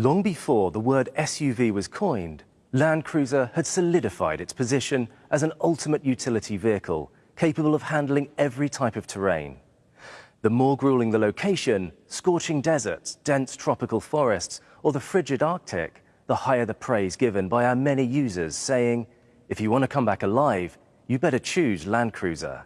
Long before the word SUV was coined, Land Cruiser had solidified its position as an ultimate utility vehicle capable of handling every type of terrain. The more grueling the location, scorching deserts, dense tropical forests, or the frigid Arctic, the higher the praise given by our many users, saying, if you want to come back alive, you better choose Land Cruiser.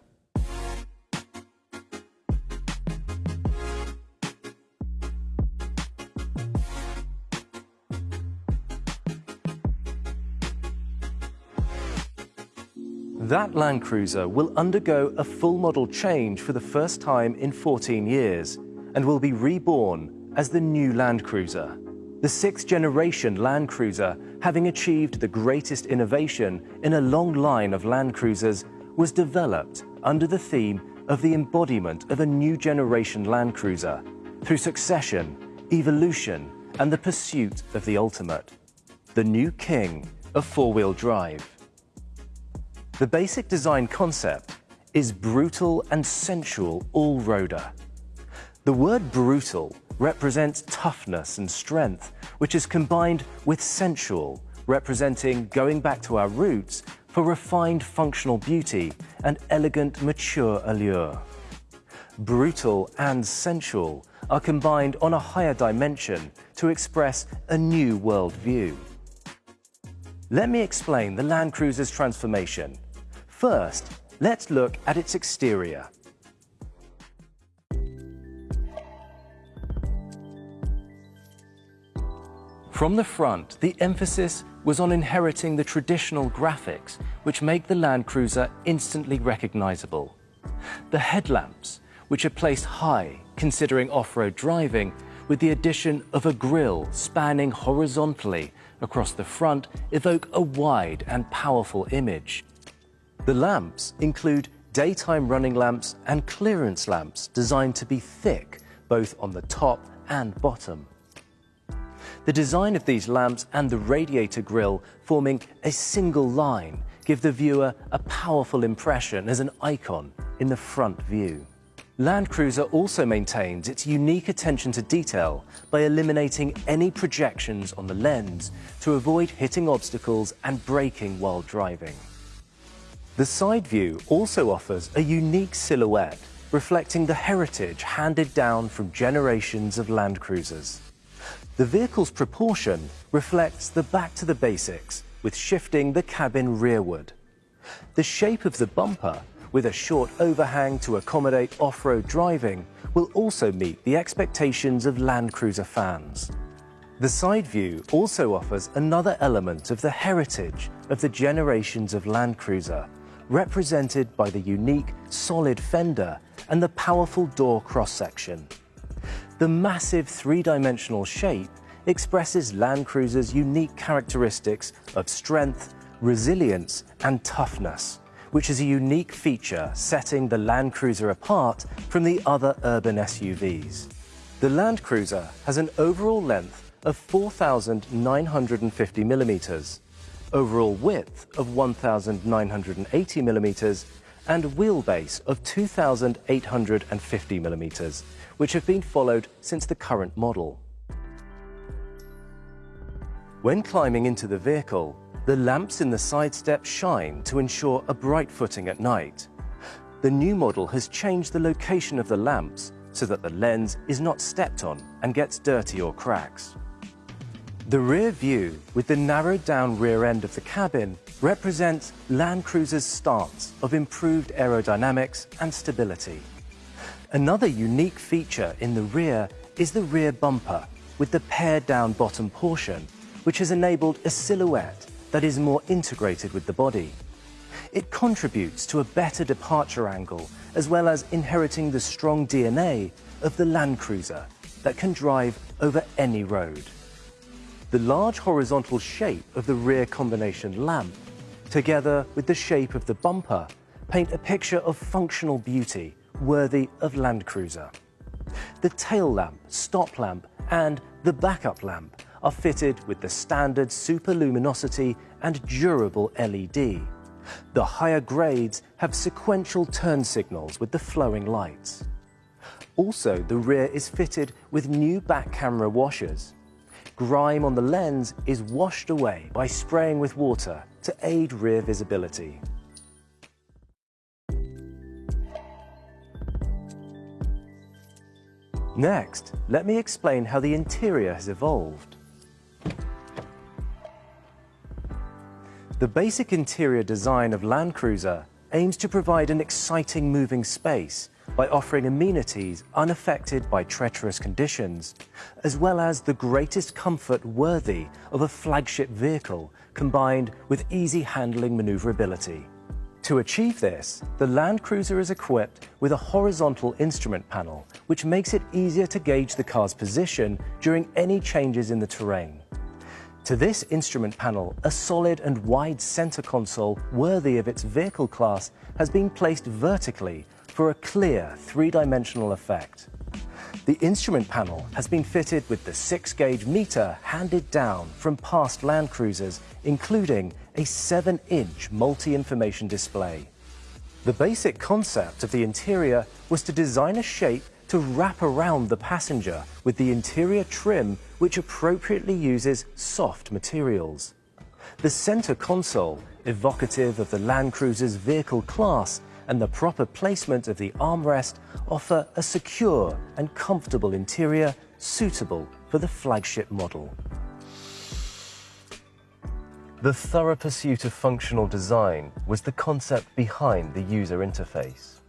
That Land Cruiser will undergo a full model change for the first time in 14 years and will be reborn as the new Land Cruiser. The sixth generation Land Cruiser, having achieved the greatest innovation in a long line of Land Cruisers, was developed under the theme of the embodiment of a new generation Land Cruiser through succession, evolution, and the pursuit of the ultimate. The new king of four-wheel drive. The basic design concept is brutal and sensual all-roader. The word brutal represents toughness and strength, which is combined with sensual, representing going back to our roots for refined functional beauty and elegant mature allure. Brutal and sensual are combined on a higher dimension to express a new world view. Let me explain the Land Cruiser's transformation First, let's look at its exterior. From the front, the emphasis was on inheriting the traditional graphics which make the Land Cruiser instantly recognizable. The headlamps, which are placed high considering off-road driving, with the addition of a grille spanning horizontally across the front, evoke a wide and powerful image. The lamps include daytime running lamps and clearance lamps designed to be thick, both on the top and bottom. The design of these lamps and the radiator grille forming a single line give the viewer a powerful impression as an icon in the front view. Land Cruiser also maintains its unique attention to detail by eliminating any projections on the lens to avoid hitting obstacles and breaking while driving. The side view also offers a unique silhouette reflecting the heritage handed down from generations of Land Cruisers. The vehicle's proportion reflects the back to the basics with shifting the cabin rearward. The shape of the bumper, with a short overhang to accommodate off-road driving, will also meet the expectations of Land Cruiser fans. The side view also offers another element of the heritage of the generations of Land Cruiser represented by the unique solid fender and the powerful door cross-section. The massive three-dimensional shape expresses Land Cruiser's unique characteristics of strength, resilience and toughness, which is a unique feature setting the Land Cruiser apart from the other urban SUVs. The Land Cruiser has an overall length of 4,950 millimetres, overall width of 1,980 millimetres and wheelbase of 2,850 millimetres, which have been followed since the current model. When climbing into the vehicle, the lamps in the side step shine to ensure a bright footing at night. The new model has changed the location of the lamps so that the lens is not stepped on and gets dirty or cracks. The rear view, with the narrowed down rear end of the cabin, represents Land Cruiser's stance of improved aerodynamics and stability. Another unique feature in the rear is the rear bumper, with the pared down bottom portion, which has enabled a silhouette that is more integrated with the body. It contributes to a better departure angle, as well as inheriting the strong DNA of the Land Cruiser that can drive over any road. The large horizontal shape of the rear combination lamp, together with the shape of the bumper, paint a picture of functional beauty worthy of Land Cruiser. The tail lamp, stop lamp and the backup lamp are fitted with the standard super luminosity and durable LED. The higher grades have sequential turn signals with the flowing lights. Also, the rear is fitted with new back camera washers, grime on the lens is washed away by spraying with water to aid rear visibility. Next, let me explain how the interior has evolved. The basic interior design of Land Cruiser aims to provide an exciting moving space by offering amenities unaffected by treacherous conditions, as well as the greatest comfort worthy of a flagship vehicle combined with easy handling maneuverability. To achieve this, the Land Cruiser is equipped with a horizontal instrument panel, which makes it easier to gauge the car's position during any changes in the terrain. To this instrument panel, a solid and wide center console worthy of its vehicle class has been placed vertically for a clear three-dimensional effect. The instrument panel has been fitted with the 6-gauge meter handed down from past Land Cruisers, including a 7-inch multi-information display. The basic concept of the interior was to design a shape to wrap around the passenger with the interior trim which appropriately uses soft materials. The center console, evocative of the Land Cruiser's vehicle class, and the proper placement of the armrest offer a secure and comfortable interior suitable for the flagship model. The thorough pursuit of functional design was the concept behind the user interface.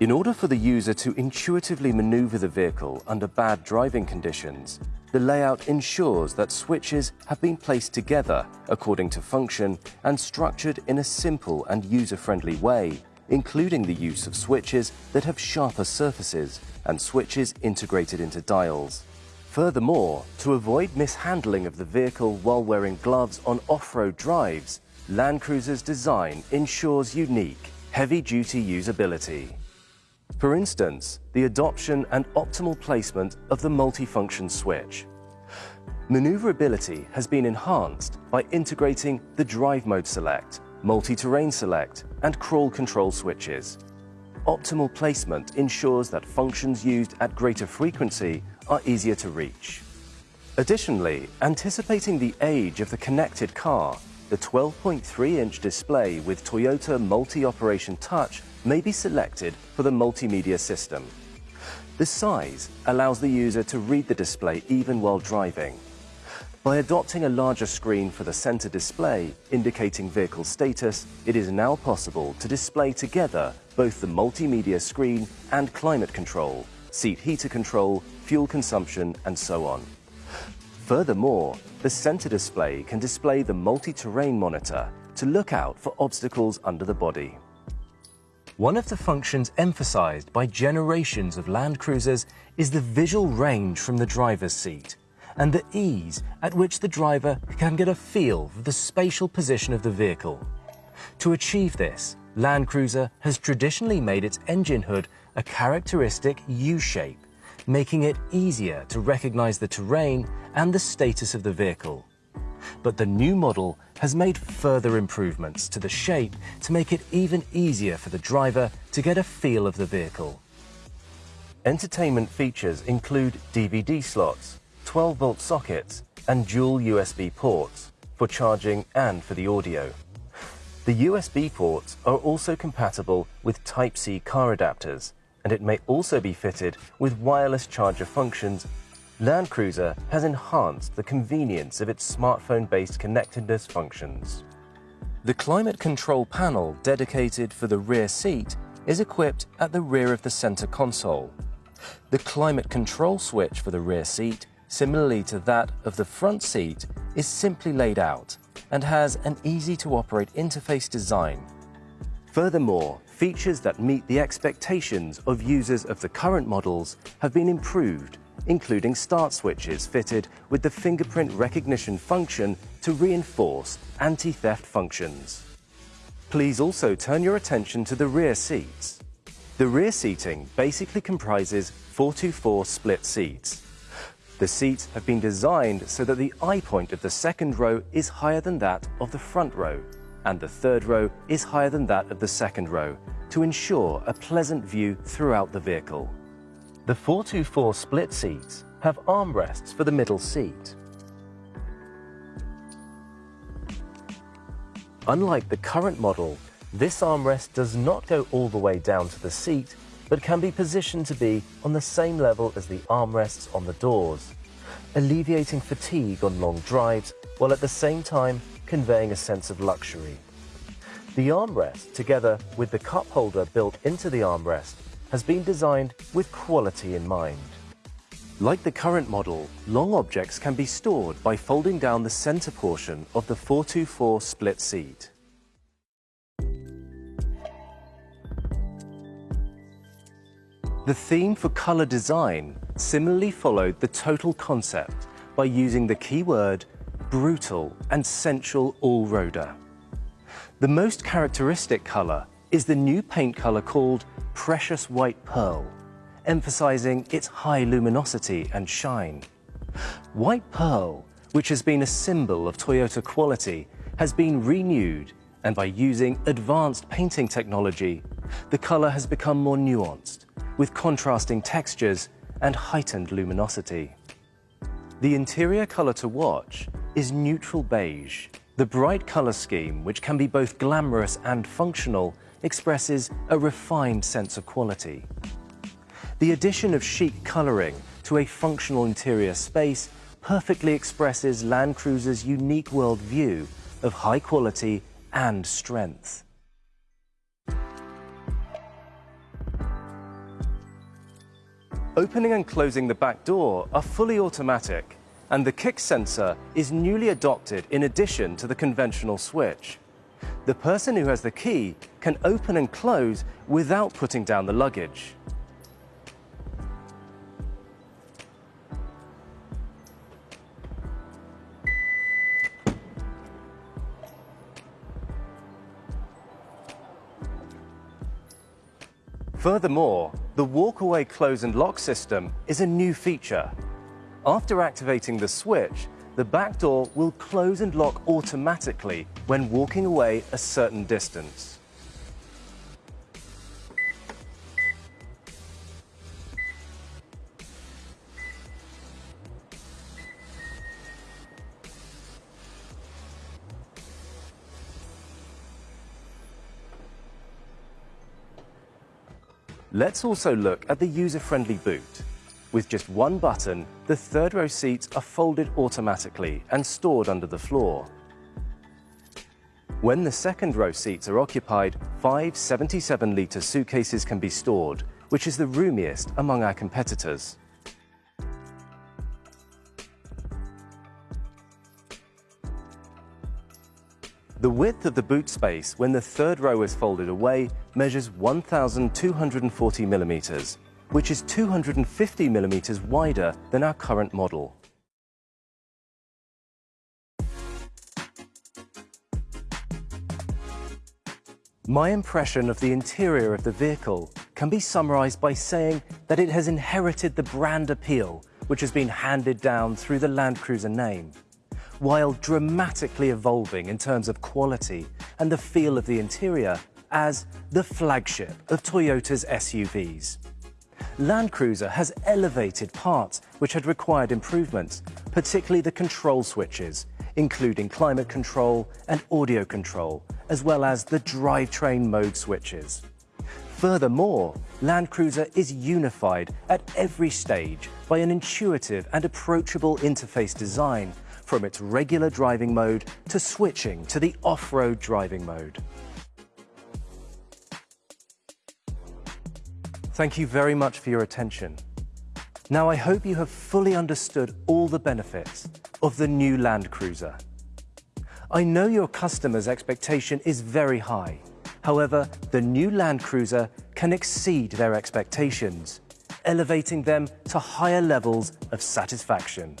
In order for the user to intuitively maneuver the vehicle under bad driving conditions, the layout ensures that switches have been placed together according to function and structured in a simple and user-friendly way including the use of switches that have sharper surfaces and switches integrated into dials. Furthermore, to avoid mishandling of the vehicle while wearing gloves on off-road drives, Land Cruiser's design ensures unique, heavy-duty usability. For instance, the adoption and optimal placement of the multifunction switch. Maneuverability has been enhanced by integrating the Drive Mode Select, multi-terrain select, and crawl control switches. Optimal placement ensures that functions used at greater frequency are easier to reach. Additionally, anticipating the age of the connected car, the 12.3-inch display with Toyota Multi-Operation Touch may be selected for the multimedia system. The size allows the user to read the display even while driving, by adopting a larger screen for the center display, indicating vehicle status, it is now possible to display together both the multimedia screen and climate control, seat heater control, fuel consumption, and so on. Furthermore, the center display can display the multi-terrain monitor to look out for obstacles under the body. One of the functions emphasized by generations of Land Cruisers is the visual range from the driver's seat and the ease at which the driver can get a feel for the spatial position of the vehicle. To achieve this, Land Cruiser has traditionally made its engine hood a characteristic U-shape, making it easier to recognize the terrain and the status of the vehicle. But the new model has made further improvements to the shape to make it even easier for the driver to get a feel of the vehicle. Entertainment features include DVD slots, 12-volt sockets and dual USB ports for charging and for the audio. The USB ports are also compatible with Type-C car adapters, and it may also be fitted with wireless charger functions. Land Cruiser has enhanced the convenience of its smartphone-based connectedness functions. The climate control panel dedicated for the rear seat is equipped at the rear of the center console. The climate control switch for the rear seat similarly to that of the front seat, is simply laid out and has an easy-to-operate interface design. Furthermore, features that meet the expectations of users of the current models have been improved, including start switches fitted with the fingerprint recognition function to reinforce anti-theft functions. Please also turn your attention to the rear seats. The rear seating basically comprises 424 split seats, the seats have been designed so that the eye point of the second row is higher than that of the front row, and the third row is higher than that of the second row, to ensure a pleasant view throughout the vehicle. The 424 split seats have armrests for the middle seat. Unlike the current model, this armrest does not go all the way down to the seat, but can be positioned to be on the same level as the armrests on the doors, alleviating fatigue on long drives while at the same time conveying a sense of luxury. The armrest, together with the cup holder built into the armrest, has been designed with quality in mind. Like the current model, long objects can be stored by folding down the center portion of the 424 split seat. The theme for color design similarly followed the total concept by using the keyword brutal and sensual all-roader. The most characteristic color is the new paint color called Precious White Pearl, emphasizing its high luminosity and shine. White pearl, which has been a symbol of Toyota quality, has been renewed and by using advanced painting technology, the color has become more nuanced, with contrasting textures and heightened luminosity. The interior color to watch is neutral beige. The bright color scheme, which can be both glamorous and functional, expresses a refined sense of quality. The addition of chic colouring to a functional interior space perfectly expresses Land Cruiser's unique worldview of high quality and strength. Opening and closing the back door are fully automatic and the kick sensor is newly adopted in addition to the conventional switch. The person who has the key can open and close without putting down the luggage. Furthermore, the walkaway close and lock system is a new feature. After activating the switch, the back door will close and lock automatically when walking away a certain distance. Let's also look at the user-friendly boot. With just one button, the third row seats are folded automatically and stored under the floor. When the second row seats are occupied, five 77-litre suitcases can be stored, which is the roomiest among our competitors. Width of the boot space when the third row is folded away measures 1,240 millimetres, which is 250 millimetres wider than our current model. My impression of the interior of the vehicle can be summarised by saying that it has inherited the brand appeal which has been handed down through the Land Cruiser name while dramatically evolving in terms of quality and the feel of the interior as the flagship of Toyota's SUVs. Land Cruiser has elevated parts which had required improvements, particularly the control switches, including climate control and audio control, as well as the drivetrain mode switches. Furthermore, Land Cruiser is unified at every stage by an intuitive and approachable interface design from its regular driving mode to switching to the off-road driving mode. Thank you very much for your attention. Now I hope you have fully understood all the benefits of the new Land Cruiser. I know your customers' expectation is very high. However, the new Land Cruiser can exceed their expectations, elevating them to higher levels of satisfaction.